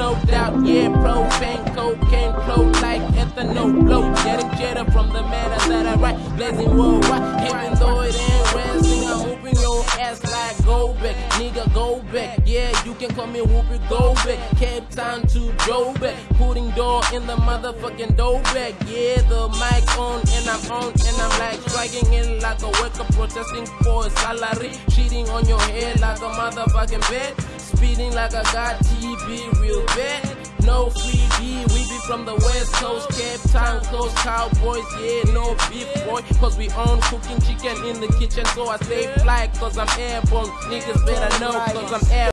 No doubt. Yeah, propane, cocaine, flow like ethanol. Blow, getting cheddar from the matter that I write. Blazing worldwide, go back, nigga, go back. Yeah, you can call me Whoopi, go back. Cape Town to Joburg, putting door in the motherfucking door back. Yeah, the mic on and I'm on and I'm like striking in like a worker protesting for a salary, cheating on your head like a motherfucking bed, speeding like I got TV real bad. No free from the west coast, Cape Town coast, cowboys, yeah, no beef boy, cause we own cooking chicken in the kitchen, so I stay fly, cause I'm airborne, niggas better know, cause I'm airborne.